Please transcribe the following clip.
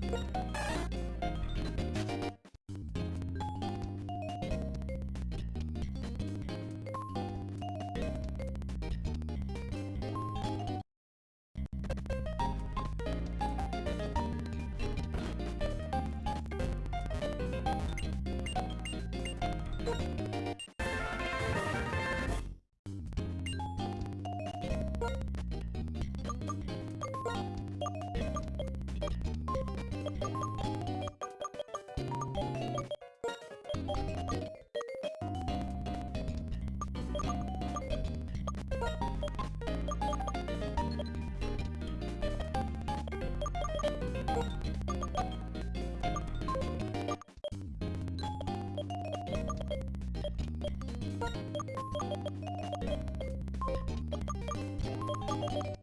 you you you